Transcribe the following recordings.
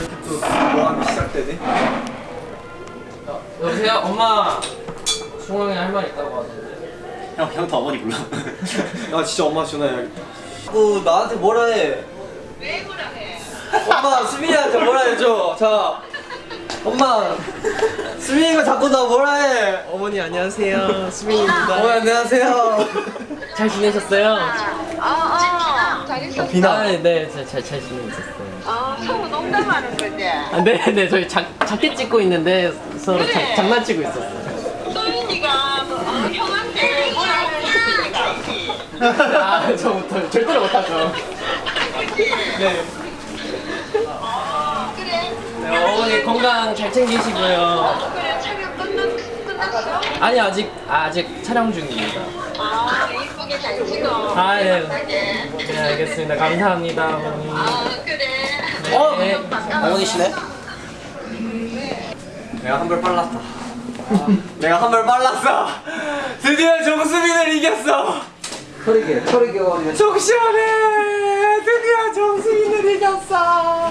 이렇게 또 모함이 시작되네. 여보세요? 엄마 중앙에 할 말 있다고 하던데 형, 형도 어머니 불러. 야 진짜 엄마 전화해야겠다. 너 나한테 뭐라 해? 왜 뭐라 해? 엄마 수민이한테 뭐라 해줘. 자, 엄마 수민이가 자꾸 나 뭐라 해. 어머니 안녕하세요 수민입니다 어머니 안녕하세요. 잘 지내셨어요? 어, 어. 잘 있었어? 비나. 네잘 잘, 잘 지내고 있었어요 어, 서로 농담하는 거지? 아, 네네 저희 자, 자켓 찍고 있는데 서로 그래. 자, 장난치고 있었어요 소윤이가 뭐, 어, 형한테 뭐라고 알지? 아 저부터 절대로 못하죠 네. 그래? 네 어머니 건강 잘 챙기시고요 그래, 촬영 끝났, 끝났어? 아니 아직 아직 촬영 중입니다 아, 이쁘게 잘 찍어. 아, 예. 건강하게. 네 알겠습니다 감사합니다 어머니 아, 그래. 어? 네. 어머니시네? 내가 한 발 빨랐다. 내가 한 발 빨랐어. 드디어 정수빈을 이겼어. 털이게 털이게 어리 속 시원해. 드디어 정수빈을 이겼어.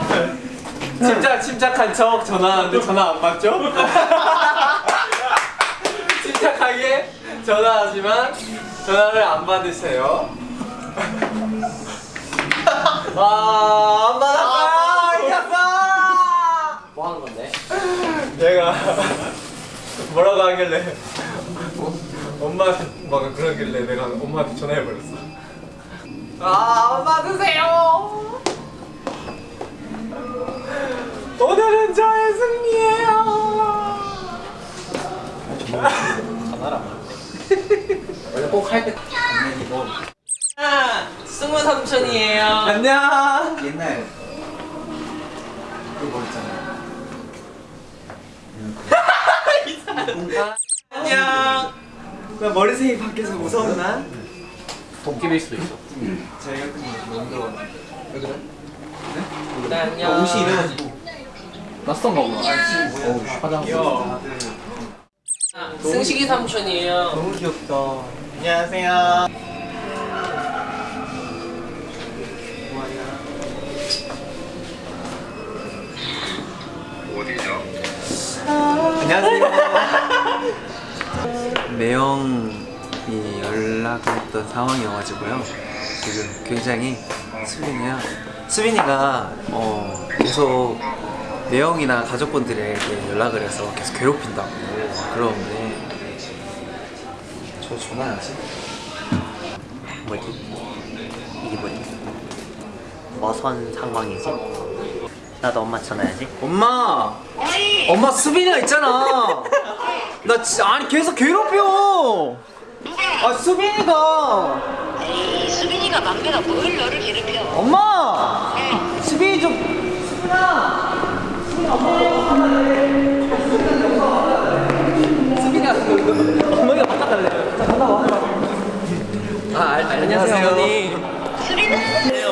침착 침착한 척 전화하는데 전화 안 받죠? 침착하게 전화하지만 전화를 안 받으세요. 와, 안 받았어. 이겼어. 뭐 하는 건데? 내가 뭐라고 하길래 엄마한테 막 그러길래 내가 엄마한테 전화해버렸어. 아 엄마 드세요. 오늘은 저의 승리예요. 원래 꼭할때 아, 승우 삼촌이에요. 안녕. 옛날 안녕. 나 머리색이 밖에서 무서웠나? 도끼일 수도 있어. 제가 너무 왜 그래? 네? 안녕. 옷이 이래가지고. 낯선 거구나 화장 아, 승식이 삼촌이에요. 너무 귀엽다. 안녕하세요 안녕하세요. 매형이 연락을 했던 상황이어가지고요. 지금 굉장히 수빈이야. 수빈이가 어, 계속 매형이나 가족분들에게 연락을 해서 계속 괴롭힌다고 그러는데 저 전화하지? 뭐지? 이게 뭐지? 머선 상황이지? 나도 엄마 전화해야지. 엄마! 엄마 수빈이가 있잖아! 나 진짜 아니 계속 괴롭혀! 아 수빈이가! 에이, 수빈이가 막내가 뭘 너를 괴롭혀? 엄마! 수빈이 좀 수빈아! 수빈아 어머니가 바꿔달래 자 갔다 와아 알- 안녕하세요 수빈아!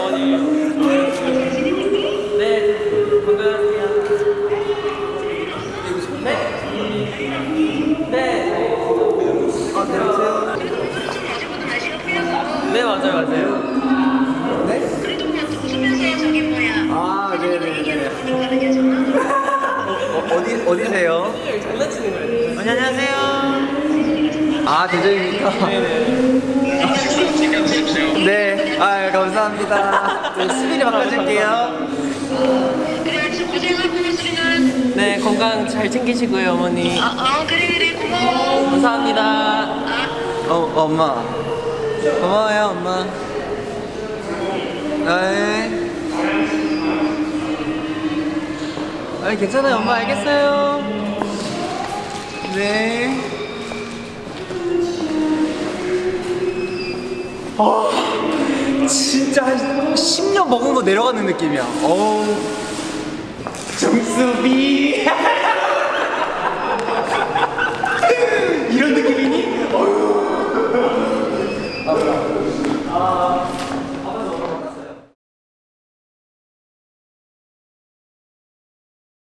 어디, 어디세요? 장난치는 거예요 안녕하세요. 아, 대전입니까? 네. 아, 감사합니다. 네, 수빈이 바꿔줄게요. 네 건강 잘 챙기시고요 어머니 어, 어, 그래, 그래, 고마워. 감사합니다 어, 엄마. 고마워요, 엄마. 네. 아, 괜찮아요. 엄마 알겠어요. 네. 어, 진짜 한 10년 먹은 거 내려가는 느낌이야. 어우 정수비. 이런 느낌이니? 어휴. 아,